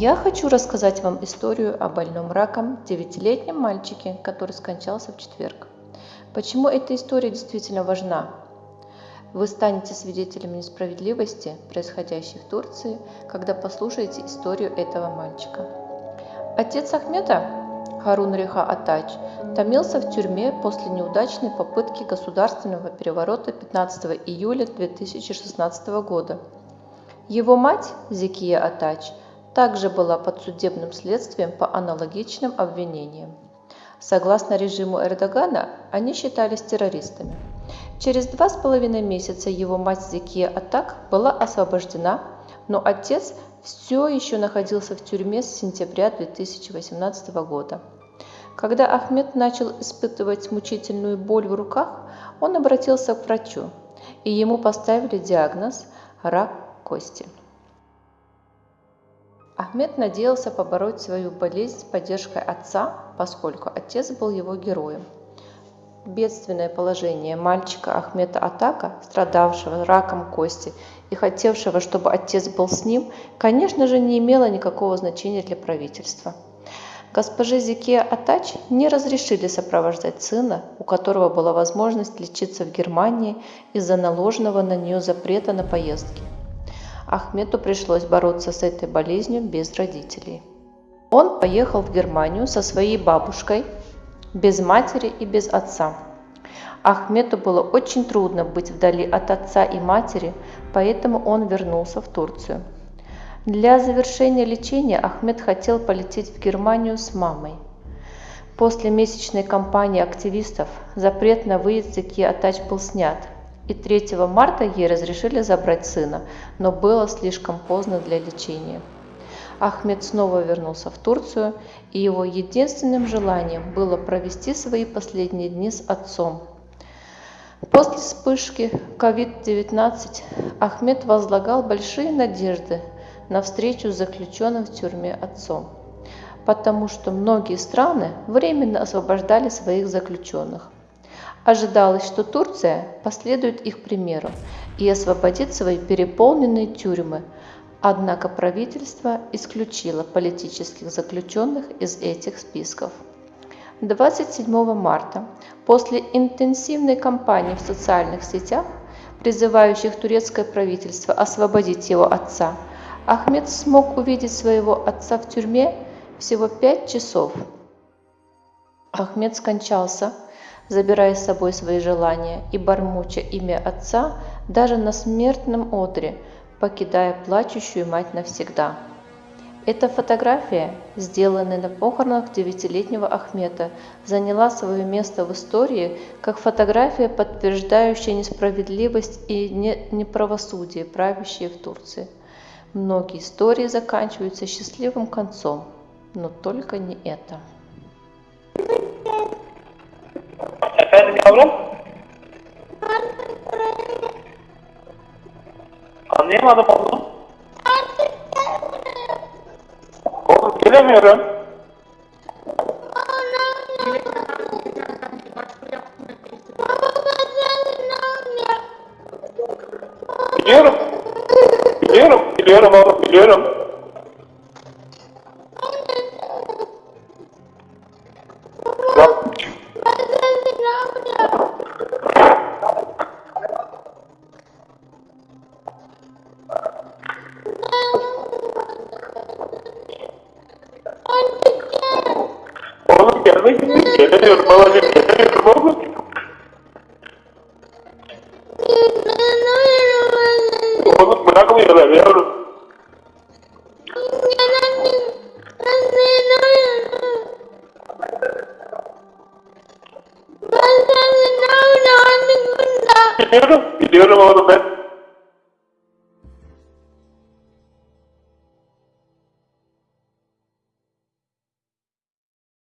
Я хочу рассказать вам историю о больном раком девятилетнем мальчике, который скончался в четверг. Почему эта история действительно важна? Вы станете свидетелями несправедливости, происходящей в Турции, когда послушаете историю этого мальчика. Отец Ахмета, Харун Реха Атач, томился в тюрьме после неудачной попытки государственного переворота 15 июля 2016 года. Его мать, Зикия Атач, также была под судебным следствием по аналогичным обвинениям. Согласно режиму Эрдогана, они считались террористами. Через два с половиной месяца его мать Зикия Атак была освобождена, но отец все еще находился в тюрьме с сентября 2018 года. Когда Ахмед начал испытывать мучительную боль в руках, он обратился к врачу, и ему поставили диагноз – рак кости. Ахмед надеялся побороть свою болезнь с поддержкой отца, поскольку отец был его героем. Бедственное положение мальчика Ахмета Атака, страдавшего раком кости и хотевшего, чтобы отец был с ним, конечно же, не имело никакого значения для правительства. Госпоже Зике Атач не разрешили сопровождать сына, у которого была возможность лечиться в Германии из-за наложенного на нее запрета на поездки. Ахмету пришлось бороться с этой болезнью без родителей. Он поехал в Германию со своей бабушкой, без матери и без отца. Ахмету было очень трудно быть вдали от отца и матери, поэтому он вернулся в Турцию. Для завершения лечения Ахмед хотел полететь в Германию с мамой. После месячной кампании активистов запрет на выезд Заки Атач был снят – и 3 марта ей разрешили забрать сына, но было слишком поздно для лечения. Ахмед снова вернулся в Турцию, и его единственным желанием было провести свои последние дни с отцом. После вспышки COVID-19 Ахмед возлагал большие надежды на встречу с заключенным в тюрьме отцом, потому что многие страны временно освобождали своих заключенных – Ожидалось, что Турция последует их примеру и освободит свои переполненные тюрьмы, однако правительство исключило политических заключенных из этих списков. 27 марта, после интенсивной кампании в социальных сетях, призывающих турецкое правительство освободить его отца, Ахмед смог увидеть своего отца в тюрьме всего пять часов. Ахмед скончался забирая с собой свои желания и бормоча имя отца даже на смертном одре, покидая плачущую мать навсегда. Эта фотография, сделанная на похоронах девятилетнего Ахмета, заняла свое место в истории как фотография, подтверждающая несправедливость и неправосудие, правящие в Турции. Многие истории заканчиваются счастливым концом, но только не это. Yavrum? Anlayamadım oğlum. Oğlum gelemiyorum. Biliyorum. Biliyorum, biliyorum oğlum, biliyorum. Gelmek için gelemiyorum babacığım gelemiyorum oğlum. Oğlum bırakmıyorlar yavrum. dinero y el dinero lo